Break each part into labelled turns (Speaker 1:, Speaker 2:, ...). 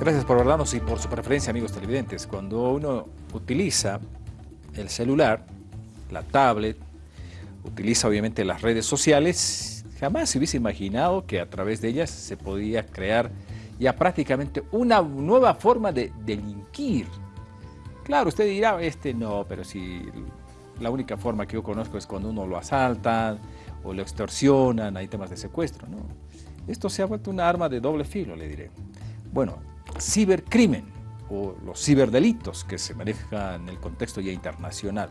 Speaker 1: Gracias por vernos y por su preferencia, amigos televidentes. Cuando uno utiliza el celular, la tablet, utiliza obviamente las redes sociales, jamás se hubiese imaginado que a través de ellas se podía crear ya prácticamente una nueva forma de delinquir. Claro, usted dirá, este no, pero si la única forma que yo conozco es cuando uno lo asaltan o lo extorsionan, hay temas de secuestro, ¿no? Esto se ha vuelto una arma de doble filo, le diré. Bueno, cibercrimen o los ciberdelitos que se manejan en el contexto ya internacional.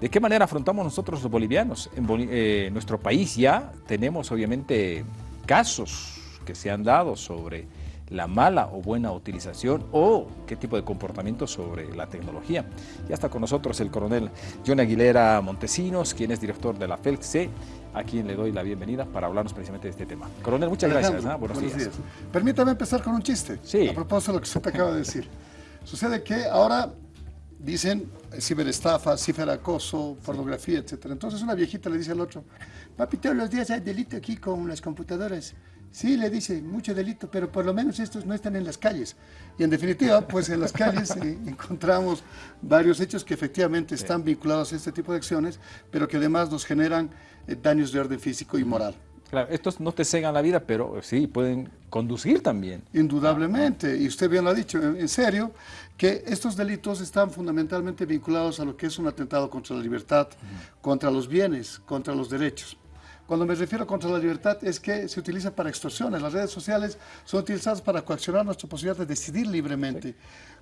Speaker 1: ¿De qué manera afrontamos nosotros los bolivianos? En eh, nuestro país ya tenemos obviamente casos que se han dado sobre la mala o buena utilización o qué tipo de comportamiento sobre la tecnología. Ya está con nosotros el coronel John Aguilera Montesinos, quien es director de la FELC, a quien le doy la bienvenida para hablarnos precisamente de este tema. Coronel, muchas gracias. ¿ah?
Speaker 2: Buenos, días. Permítame empezar con un chiste,
Speaker 1: sí.
Speaker 2: a propósito de lo que usted acaba de decir. Sucede que ahora dicen ciberestafa, ciberacoso, pornografía, etc. Entonces una viejita le dice al otro, papi, todos los días hay delito aquí con las computadoras. Sí, le dice, mucho delito, pero por lo menos estos no están en las calles. Y en definitiva, pues en las calles eh, encontramos varios hechos que efectivamente están vinculados a este tipo de acciones, pero que además nos generan eh, daños de orden físico y moral.
Speaker 1: Claro, estos no te cegan la vida, pero sí, pueden conducir también.
Speaker 2: Indudablemente, y usted bien lo ha dicho, en serio, que estos delitos están fundamentalmente vinculados a lo que es un atentado contra la libertad, contra los bienes, contra los derechos. Cuando me refiero contra la libertad es que se utiliza para extorsiones. Las redes sociales son utilizadas para coaccionar nuestra posibilidad de decidir libremente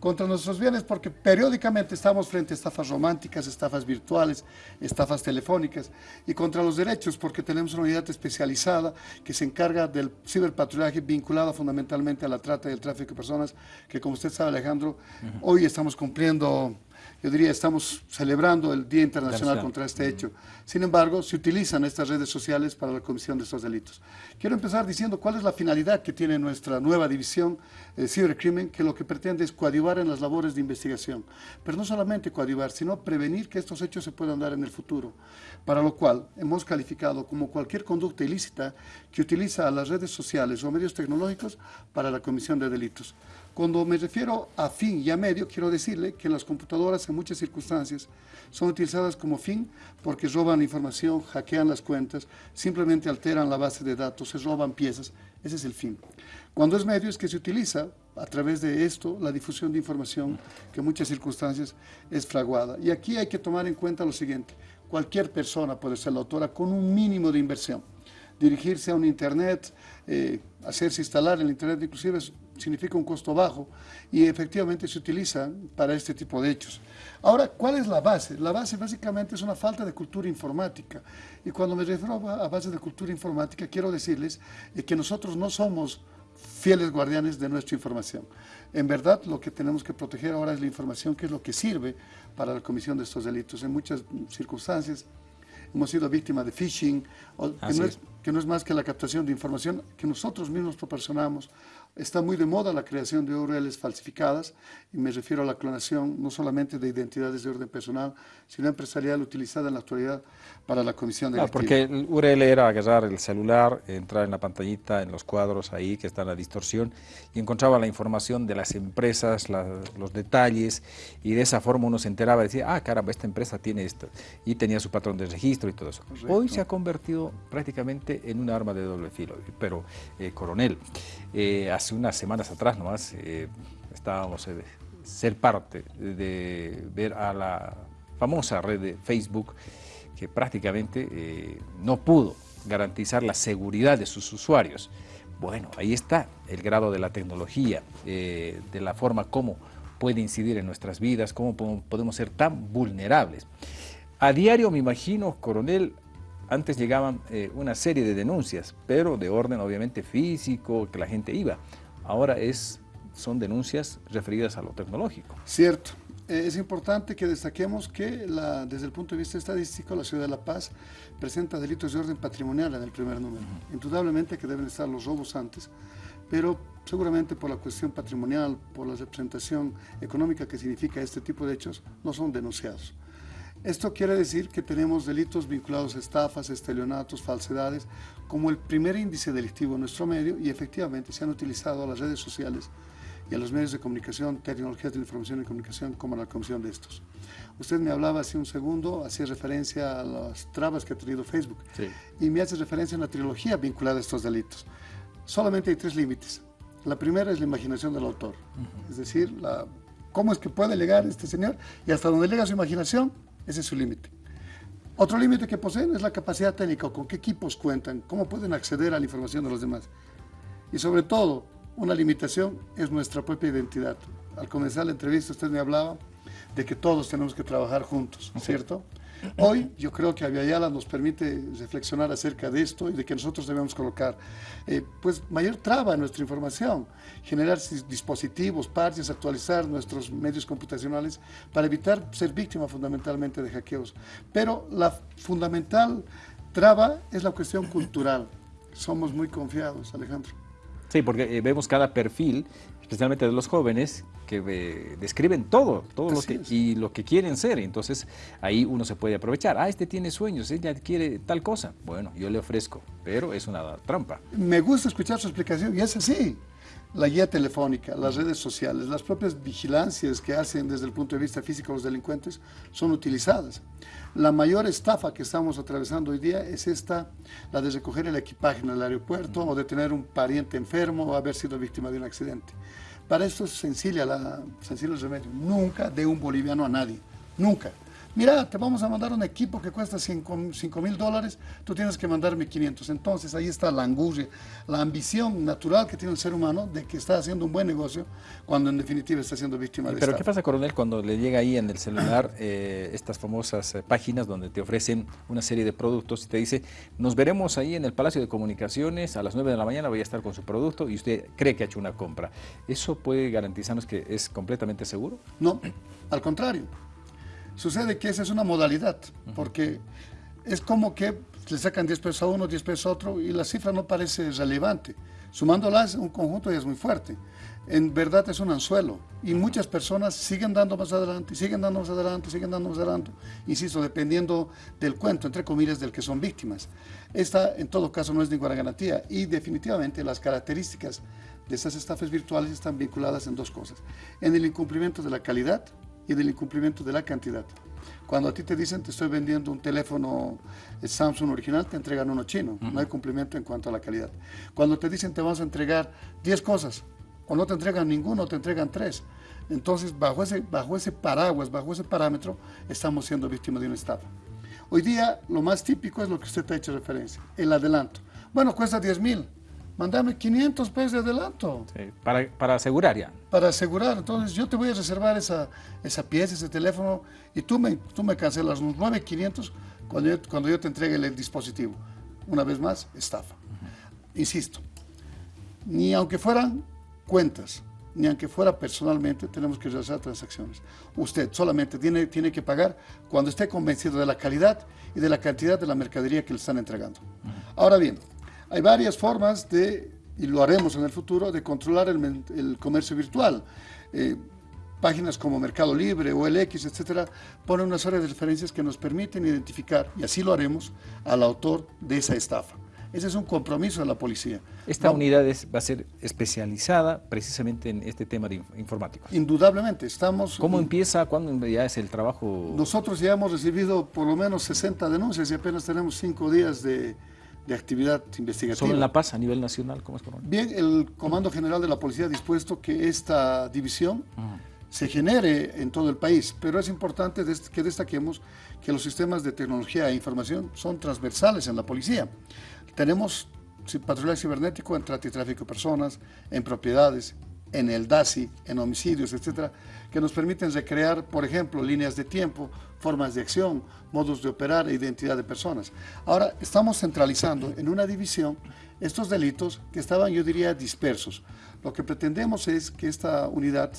Speaker 2: contra nuestros bienes porque periódicamente estamos frente a estafas románticas, estafas virtuales, estafas telefónicas y contra los derechos porque tenemos una unidad especializada que se encarga del ciberpatrullaje vinculada fundamentalmente a la trata y el tráfico de personas que como usted sabe Alejandro, hoy estamos cumpliendo yo diría, estamos celebrando el Día Internacional contra este hecho. Sin embargo, se utilizan estas redes sociales para la comisión de estos delitos. Quiero empezar diciendo cuál es la finalidad que tiene nuestra nueva división de cibercrimen, que lo que pretende es coadyuvar en las labores de investigación. Pero no solamente coadyuvar, sino prevenir que estos hechos se puedan dar en el futuro. Para lo cual, hemos calificado como cualquier conducta ilícita que utiliza las redes sociales o medios tecnológicos para la comisión de delitos. Cuando me refiero a fin y a medio, quiero decirle que las computadoras en muchas circunstancias son utilizadas como fin porque roban información, hackean las cuentas, simplemente alteran la base de datos, se roban piezas, ese es el fin. Cuando es medio es que se utiliza a través de esto la difusión de información que en muchas circunstancias es fraguada. Y aquí hay que tomar en cuenta lo siguiente, cualquier persona puede ser la autora con un mínimo de inversión dirigirse a un internet, eh, hacerse instalar el internet inclusive significa un costo bajo y efectivamente se utiliza para este tipo de hechos. Ahora, ¿cuál es la base? La base básicamente es una falta de cultura informática y cuando me refiero a base de cultura informática quiero decirles que nosotros no somos fieles guardianes de nuestra información. En verdad, lo que tenemos que proteger ahora es la información, que es lo que sirve para la comisión de estos delitos. En muchas circunstancias, hemos sido víctimas de phishing, que no, es, que no, es, más que la captación de información que nosotros mismos proporcionamos Está muy de moda la creación de URLs falsificadas y me refiero a la clonación no solamente de identidades de orden personal, sino empresarial utilizada en la actualidad para la comisión de
Speaker 1: ah, porque el URL era agarrar el celular, entrar en la pantallita, en los cuadros ahí que está la distorsión y encontraba la información de las empresas, los detalles y de esa forma uno se enteraba y decía, ah caramba, esta empresa tiene esto y tenía su patrón de registro y todo eso. Hoy se ha convertido prácticamente en un arma de doble filo, pero eh, coronel, eh, hace unas semanas atrás nomás eh, estábamos eh, ser parte de ver a la famosa red de Facebook que prácticamente eh, no pudo garantizar la seguridad de sus usuarios. Bueno, ahí está el grado de la tecnología, de la forma como puede incidir en nuestras vidas, cómo podemos ser tan vulnerables. A diario, me imagino, coronel, antes llegaban una serie de denuncias, pero de orden obviamente físico, que la gente iba ahora es, son denuncias referidas a lo tecnológico.
Speaker 2: Cierto. Eh, es importante que destaquemos que la, desde el punto de vista estadístico la ciudad de La Paz presenta delitos de orden patrimonial en el primer número. Indudablemente que deben estar los robos antes, pero seguramente por la cuestión patrimonial, por la representación económica que significa este tipo de hechos, no son denunciados. Esto quiere decir que tenemos delitos vinculados a estafas, estelionatos, falsedades, como el primer índice delictivo en nuestro medio y efectivamente se han utilizado las redes sociales y a los medios de comunicación, tecnologías de información y comunicación, como la comisión de estos. Usted me hablaba hace un segundo, hacía referencia a las trabas que ha tenido Facebook, y me hace referencia a una trilogía vinculada a estos delitos. Solamente hay tres límites. La primera es la imaginación del autor, es decir, la, cómo es que puede llegar este señor y hasta donde llega su imaginación, ese es su límite. Otro límite que poseen es la capacidad técnica, con qué equipos cuentan, cómo pueden acceder a la información de los demás. Y sobre todo, una limitación es nuestra propia identidad. Al comenzar la entrevista usted me hablaba de que todos tenemos que trabajar juntos, ¿cierto? Hoy yo creo que Aviala nos permite reflexionar acerca de esto y de que nosotros debemos colocar eh, pues mayor traba en nuestra información, generar dispositivos, parches, actualizar nuestros medios computacionales para evitar ser víctima fundamentalmente de hackeos. Pero la fundamental traba es la cuestión cultural. Somos muy confiados, Alejandro.
Speaker 1: Sí, porque eh, vemos cada perfil, especialmente de los jóvenes, que eh, describen todo, todo lo que, y lo que quieren ser. Entonces ahí uno se puede aprovechar. Ah, este tiene sueños, ella quiere tal cosa. Bueno, yo le ofrezco, pero es una trampa.
Speaker 2: Me gusta escuchar su explicación y es así la guía telefónica, las redes sociales, las propias vigilancias que hacen desde el punto de vista físico los delincuentes son utilizadas. La mayor estafa que estamos atravesando hoy día es esta, la de recoger el equipaje en el aeropuerto o de tener un pariente enfermo o haber sido víctima de un accidente. Para esto es sencilla la, sencillo el remedio. Nunca de un boliviano a nadie. Nunca mira, te vamos a mandar un equipo que cuesta 5 mil dólares, tú tienes que mandarme 500. Entonces ahí está la angustia, la ambición natural que tiene el ser humano de que está haciendo un buen negocio cuando en definitiva está siendo víctima de
Speaker 1: Pero ¿qué pasa, coronel, cuando le llega ahí en el celular eh, estas famosas eh, páginas donde te ofrecen una serie de productos y te dice, nos veremos ahí en el Palacio de Comunicaciones a las 9 de la mañana, voy a estar con su producto y usted cree que ha hecho una compra. ¿Eso puede garantizarnos que es completamente seguro?
Speaker 2: No, al contrario. Sucede que esa es una modalidad, porque es como que le sacan 10 pesos a uno, 10 pesos a otro, y la cifra no parece relevante. Sumándolas, un conjunto ya es muy fuerte. En verdad es un anzuelo, y muchas personas siguen dando más adelante, siguen dando más adelante, siguen dando más adelante, insisto, dependiendo del cuento, entre comillas, del que son víctimas. Esta, en todo caso, no es ninguna garantía, y definitivamente las características de estas estafas virtuales están vinculadas en dos cosas. En el incumplimiento de la calidad, y del incumplimiento de la cantidad. Cuando a ti te dicen te estoy vendiendo un teléfono eh, Samsung original, te entregan uno chino. No hay cumplimiento en cuanto a la calidad. Cuando te dicen te vamos a entregar 10 cosas, o no te entregan ninguno, o te entregan tres. Entonces, bajo ese, bajo ese paraguas, bajo ese parámetro, estamos siendo víctimas de una estafa. Hoy día, lo más típico es lo que usted ha hecho referencia, el adelanto. Bueno, cuesta 10 mil mandame 500 pesos de adelanto.
Speaker 1: para, para, asegurar ya.
Speaker 2: Para asegurar. Entonces yo te voy a reservar esa, esa pieza, ese teléfono, y tú me, tú me cancelas los 9,500 cuando yo, cuando yo te entregue el, dispositivo. Una vez más, estafa. Insisto, ni aunque fueran cuentas, ni aunque fuera personalmente, tenemos que realizar transacciones. Usted solamente tiene, tiene que pagar cuando esté convencido de la calidad y de la cantidad de la mercadería que le están entregando. Ahora bien, hay varias formas de, y lo haremos en el futuro, de controlar el, comercio virtual. Eh, páginas como Mercado Libre, o OLX, etcétera, ponen una serie de referencias que nos permiten identificar, y así lo haremos, al autor de esa estafa. Ese es un compromiso de la policía.
Speaker 1: Esta unidad va a ser especializada precisamente en este tema de informáticos.
Speaker 2: Indudablemente, estamos...
Speaker 1: ¿Cómo empieza? ¿Cuándo ya es el trabajo?
Speaker 2: Nosotros ya hemos recibido por lo menos 60 denuncias y apenas tenemos 5 días de, de actividad investigativa.
Speaker 1: ¿Solo en La Paz a nivel nacional? ¿Cómo es,
Speaker 2: Bien, el Comando General de la Policía ha dispuesto que esta división se genere en todo el país, pero es importante que destaquemos que los sistemas de tecnología e información son transversales en la policía. Tenemos patrullaje cibernético en trata y tráfico de personas, en propiedades, en el DASI, en homicidios, etcétera, que nos permiten recrear, por ejemplo, líneas de tiempo, formas de acción, modos de operar e identidad de personas. Ahora, estamos centralizando en una división estos delitos que estaban, yo diría, dispersos. Lo que pretendemos es que esta unidad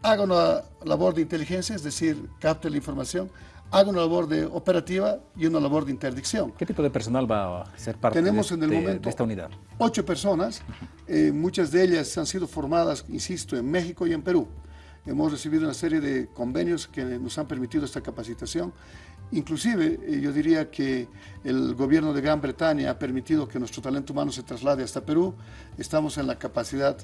Speaker 2: haga una labor de inteligencia, es decir, capte la información, haga una labor de operativa y una labor de interdicción.
Speaker 1: ¿Qué tipo de personal va a ser parte
Speaker 2: Tenemos
Speaker 1: de,
Speaker 2: en el momento
Speaker 1: esta unidad?
Speaker 2: Ocho personas, eh, muchas de ellas han sido formadas, insisto, en México y en Perú. Hemos recibido una serie de convenios que nos han permitido esta capacitación Inclusive, eh, yo diría que el gobierno de Gran Bretaña ha permitido que nuestro talento humano se traslade hasta Perú. Estamos en la capacidad,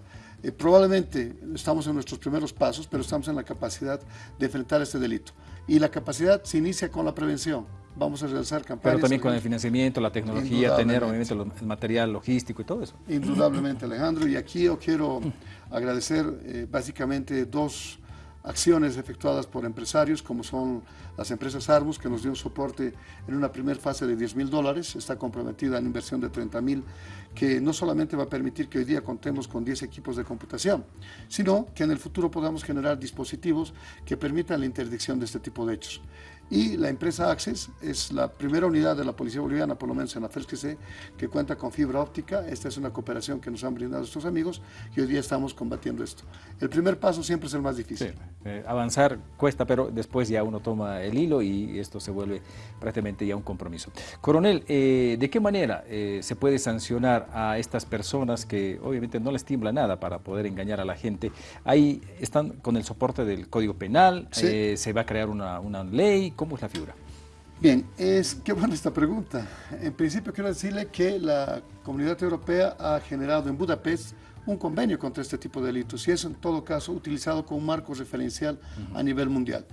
Speaker 2: eh, probablemente estamos en nuestros primeros pasos, pero estamos en la capacidad de enfrentar este delito. Y la capacidad se inicia con la prevención. Vamos a realizar campañas.
Speaker 1: Pero también con el financiamiento, la tecnología, tener obviamente el material logístico y todo eso.
Speaker 2: Indudablemente, Alejandro. Y aquí yo quiero agradecer eh, básicamente dos acciones efectuadas por empresarios, como son las empresas Arbus, que nos dio un soporte en una primera fase de 10 mil dólares, está comprometida en inversión de 30 mil, que no solamente va a permitir que hoy día contemos con 10 equipos de computación, sino que en el futuro podamos generar dispositivos que permitan la interdicción de este tipo de hechos. Y la empresa Access es la primera unidad de la Policía Boliviana, por lo menos en la FERS que sé, que cuenta con fibra óptica. Esta es una cooperación que nos han brindado estos amigos y hoy día estamos combatiendo esto. El primer paso siempre es el más difícil.
Speaker 1: Eh, avanzar cuesta, pero después ya uno toma el hilo y esto se vuelve prácticamente ya un compromiso. Coronel, eh, ¿de qué manera eh, se puede sancionar a estas personas que obviamente no les tiembla nada para poder engañar a la gente? Ahí están con el soporte del Código Penal, se va a crear una, una ley, ¿Cómo es la figura?
Speaker 2: Bien, es qué buena esta pregunta. En principio quiero decirle que la Comunidad Europea ha generado en Budapest un convenio contra este tipo de delitos y es en todo caso utilizado como un marco referencial a nivel mundial.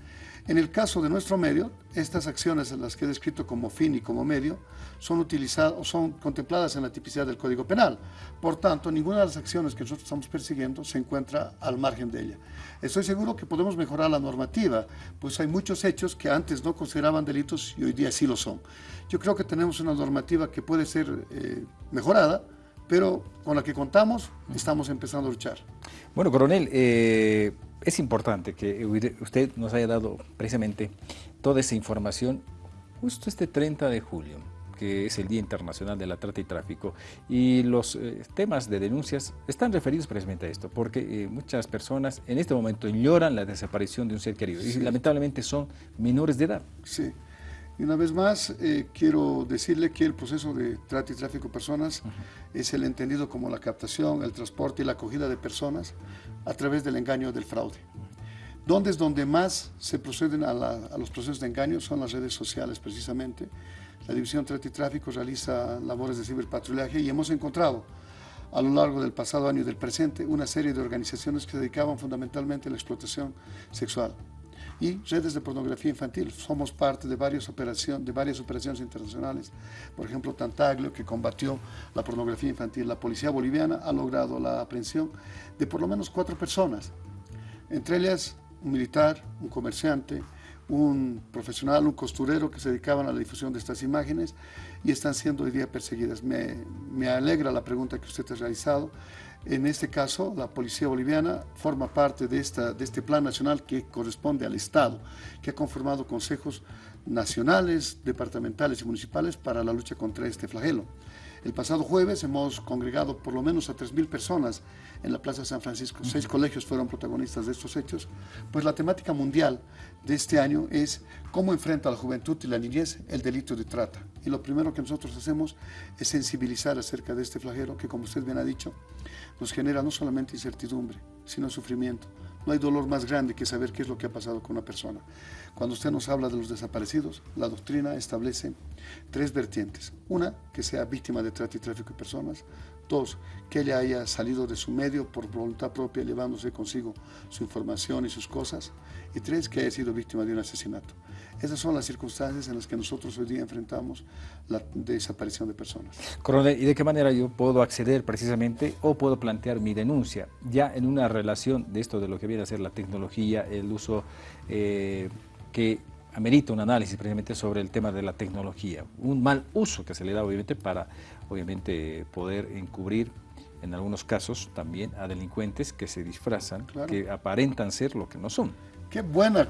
Speaker 2: En el caso de nuestro medio, estas acciones, las que he descrito como fin y como medio, son utilizadas son contempladas en la tipicidad del Código Penal. Por tanto, ninguna de las acciones que nosotros estamos persiguiendo se encuentra al margen de ella. Estoy seguro que podemos mejorar la normativa, pues hay muchos hechos que antes no consideraban delitos y hoy día sí lo son. Yo creo que tenemos una normativa que puede ser eh, mejorada, pero con la que contamos estamos empezando a luchar.
Speaker 1: Bueno, coronel, eh, es importante que usted nos haya dado precisamente toda esa información justo este 30 de julio, que es el Día Internacional de la Trata y Tráfico, y los eh, temas de denuncias están referidos precisamente a esto, porque eh, muchas personas en este momento lloran la desaparición de un ser querido, y lamentablemente son menores de edad.
Speaker 2: Sí. Y una vez más, eh, quiero decirle que el proceso de trata y tráfico de personas es el entendido como la captación, el transporte y la acogida de personas a través del engaño del fraude. Donde es donde más se proceden a, los procesos de engaño son las redes sociales precisamente. La División Trata y Tráfico realiza labores de ciberpatrullaje y hemos encontrado a lo largo del pasado año y del presente una serie de organizaciones que se dedicaban fundamentalmente a la explotación sexual y redes de pornografía infantil. Somos parte de varias, operaciones, de varias operaciones internacionales, por ejemplo Tantaglio, que combatió la pornografía infantil. La policía boliviana ha logrado la aprehensión de por lo menos cuatro personas, entre ellas un militar, un comerciante, un profesional, un costurero que se dedicaban a la difusión de estas imágenes y están siendo hoy día perseguidas. Me, me alegra la pregunta que usted ha realizado. En este caso, la Policía Boliviana forma parte de, esta, de este plan nacional que corresponde al Estado, que ha conformado consejos nacionales, departamentales y municipales para la lucha contra este flagelo. El pasado jueves hemos congregado por lo menos a 3.000 personas en la Plaza San Francisco. Seis colegios fueron protagonistas de estos hechos. Pues la temática mundial de este año es cómo enfrenta la juventud y la niñez el delito de trata. Y lo primero que nosotros hacemos es sensibilizar acerca de este flagelo que, como usted bien ha dicho, nos genera no solamente incertidumbre, sino sufrimiento. No hay dolor más grande que saber qué es lo que ha pasado con una persona. Cuando usted nos habla de los desaparecidos, la doctrina establece tres vertientes. Una, que sea víctima de trata y tráfico de personas. Dos, que ella haya salido de su medio por voluntad propia, llevándose consigo su información y sus cosas. Y tres, que haya sido víctima de un asesinato. Esas son las circunstancias en las que nosotros hoy día enfrentamos la desaparición de personas.
Speaker 1: Coronel, ¿y de qué manera yo puedo acceder precisamente o puedo plantear mi denuncia ya en una relación de esto de lo que viene a ser la tecnología, el uso eh, que amerita un análisis precisamente sobre el tema de la tecnología, un mal uso que se le da obviamente para obviamente poder encubrir en algunos casos también a delincuentes que se disfrazan, que aparentan ser lo que no son.
Speaker 2: Qué buena,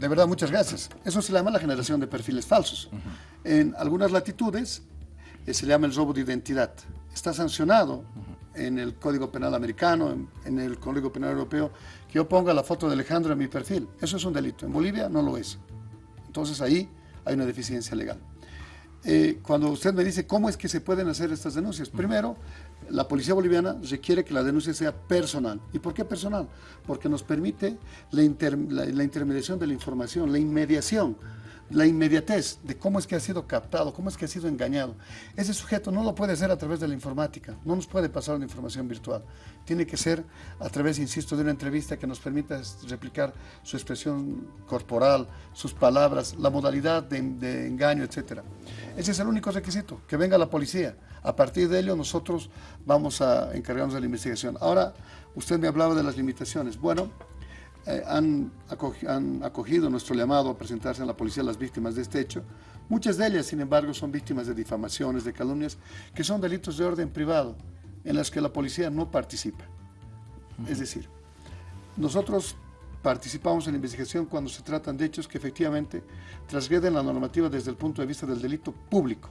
Speaker 2: de verdad, muchas gracias. Eso se llama la generación de perfiles falsos. En algunas latitudes eh, se llama el robo de identidad. Está sancionado en el Código Penal americano, en, el Código Penal europeo, que yo ponga la foto de Alejandro en mi perfil. Eso es un delito. En Bolivia no lo es. Entonces ahí hay una deficiencia legal. Eh, cuando usted me dice cómo es que se pueden hacer estas denuncias, primero la policía boliviana requiere que la denuncia sea personal. ¿Y por qué personal? Porque nos permite la, intermediación de la información, la inmediación. La inmediatez de cómo es que ha sido captado, cómo es que ha sido engañado. Ese sujeto no lo puede hacer a través de la informática, no nos puede pasar una información virtual. Tiene que ser a través, insisto, de una entrevista que nos permita replicar su expresión corporal, sus palabras, la modalidad de, engaño, etc. Ese es el único requisito, que venga la policía. A partir de ello nosotros vamos a encargarnos de la investigación. Ahora, usted me hablaba de las limitaciones. Bueno, eh, han, acogido, nuestro llamado a presentarse en la policía las víctimas de este hecho. Muchas de ellas, sin embargo, son víctimas de difamaciones, de calumnias, que son delitos de orden privado, en las que la policía no participa. Es decir, nosotros participamos en la investigación cuando se tratan de hechos que efectivamente transgreden la normativa desde el punto de vista del delito público.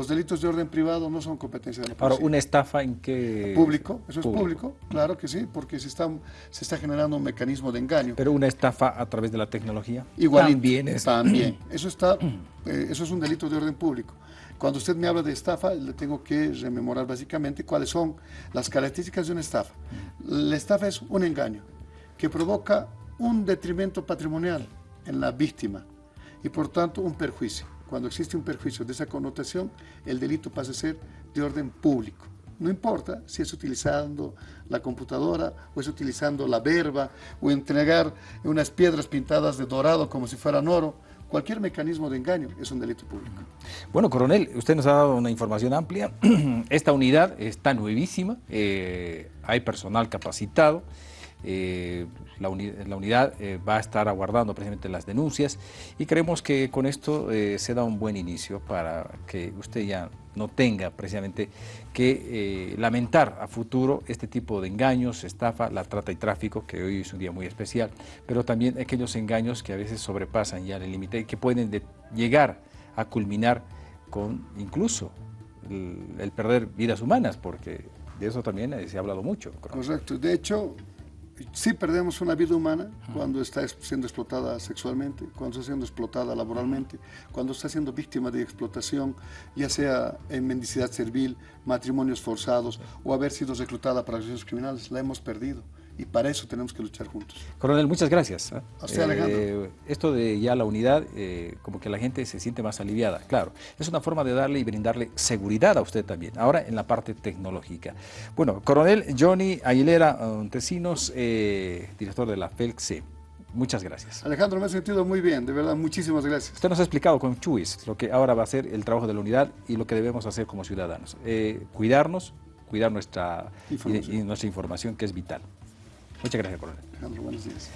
Speaker 2: Los delitos de orden privado no son competencia de la policía.
Speaker 1: Ahora, ¿una estafa en qué...?
Speaker 2: Público, eso es público, claro que sí, porque se está, se está generando un mecanismo de engaño.
Speaker 1: ¿Pero una estafa a través de la tecnología?
Speaker 2: Igual También es... También. Eso, está, eh, eso es un delito de orden público. Cuando usted me habla de estafa, le tengo que rememorar básicamente cuáles son las características de una estafa. La estafa es un engaño que provoca un detrimento patrimonial en la víctima y por tanto un perjuicio cuando existe un perjuicio de esa connotación, el delito pasa a ser de orden público. No importa si es utilizando la computadora o es utilizando la verba o entregar unas piedras pintadas de dorado como si fueran oro, cualquier mecanismo de engaño es un delito público.
Speaker 1: Bueno, coronel, usted nos ha dado una información amplia. Esta unidad está nuevísima, eh, hay personal capacitado. Eh, la, unidad eh, va a estar aguardando precisamente las denuncias y creemos que con esto eh, se da un buen inicio para que usted ya no tenga precisamente que lamentar a futuro este tipo de engaños, estafa, la trata y tráfico, que hoy es un día muy especial, pero también aquellos engaños que a veces sobrepasan ya el límite y que pueden llegar a culminar con incluso el, perder vidas humanas, porque de eso también se ha hablado mucho.
Speaker 2: Correcto. De hecho, sí perdemos una vida humana cuando está siendo explotada sexualmente, cuando está siendo explotada laboralmente, cuando está siendo víctima de explotación, ya sea en mendicidad servil, matrimonios forzados o haber sido reclutada para acciones criminales, la hemos perdido y para eso tenemos que luchar juntos.
Speaker 1: Coronel, muchas gracias.
Speaker 2: ¿eh? A usted, Alejandro.
Speaker 1: Eh, esto de ya la unidad, eh, como que la gente se siente más aliviada, claro. Es una forma de darle y brindarle seguridad a usted también, ahora en la parte tecnológica. Bueno, Coronel Johnny Aguilera Montesinos, director de la FELCE. Muchas gracias.
Speaker 2: Alejandro, me he sentido muy bien, de verdad, muchísimas gracias.
Speaker 1: Usted nos ha explicado con Chuis lo que ahora va a ser el trabajo de la unidad y lo que debemos hacer como ciudadanos. cuidarnos, cuidar nuestra, y nuestra información que es vital. Muchas gracias, coronel.
Speaker 2: Buenos días.